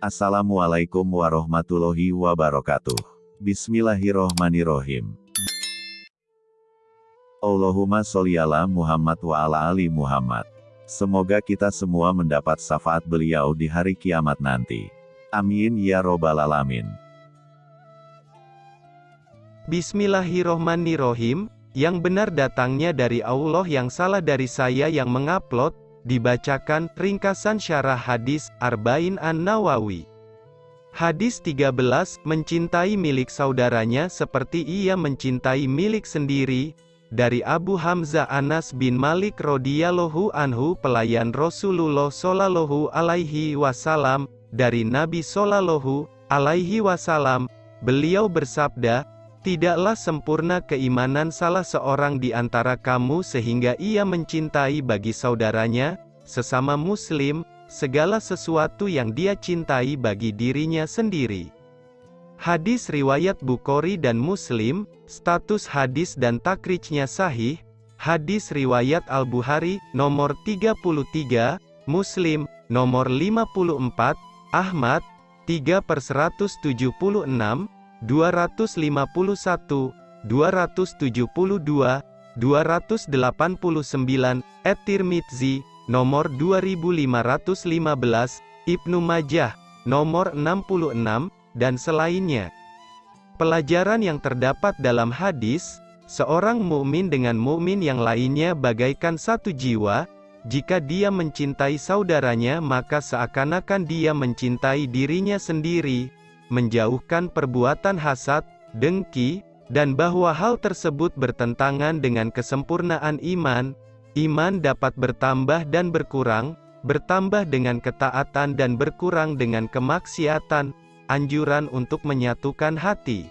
Assalamualaikum warahmatullahi wabarakatuh. Bismillahirrohmanirrohim. Allahumma sholli ala Muhammad wa ala ali Muhammad. Semoga kita semua mendapat syafaat beliau di hari kiamat nanti. Amin ya robbal alamin. Bismillahirrohmanirrohim, yang benar datangnya dari Allah yang salah dari saya yang mengupload, dibacakan, ringkasan syarah hadis, Arba'in An-Nawawi. Hadis 13, mencintai milik saudaranya seperti ia mencintai milik sendiri, dari Abu Hamzah Anas bin Malik radhiyallahu anhu pelayan Rasulullah shallallahu alaihi wasallam, dari Nabi shallallahu alaihi wasallam, beliau bersabda, Tidaklah sempurna keimanan salah seorang di antara kamu sehingga ia mencintai bagi saudaranya, sesama muslim, segala sesuatu yang dia cintai bagi dirinya sendiri. Hadis riwayat Bukhari dan Muslim, status hadis dan takrijnya sahih, hadis riwayat Al-Bukhari, nomor 33, Muslim, nomor 54, Ahmad, 3 per 176, 251, 272, 289, Et-Tirmidzi, nomor 2515, Ibnu Majah, nomor 66, dan selainnya. Pelajaran yang terdapat dalam hadis, seorang mukmin dengan mukmin yang lainnya bagaikan satu jiwa, jika dia mencintai saudaranya maka seakan-akan dia mencintai dirinya sendiri, menjauhkan perbuatan hasad, dengki, dan bahwa hal tersebut bertentangan dengan kesempurnaan iman, iman dapat bertambah dan berkurang, bertambah dengan ketaatan dan berkurang dengan kemaksiatan, anjuran untuk menyatukan hati.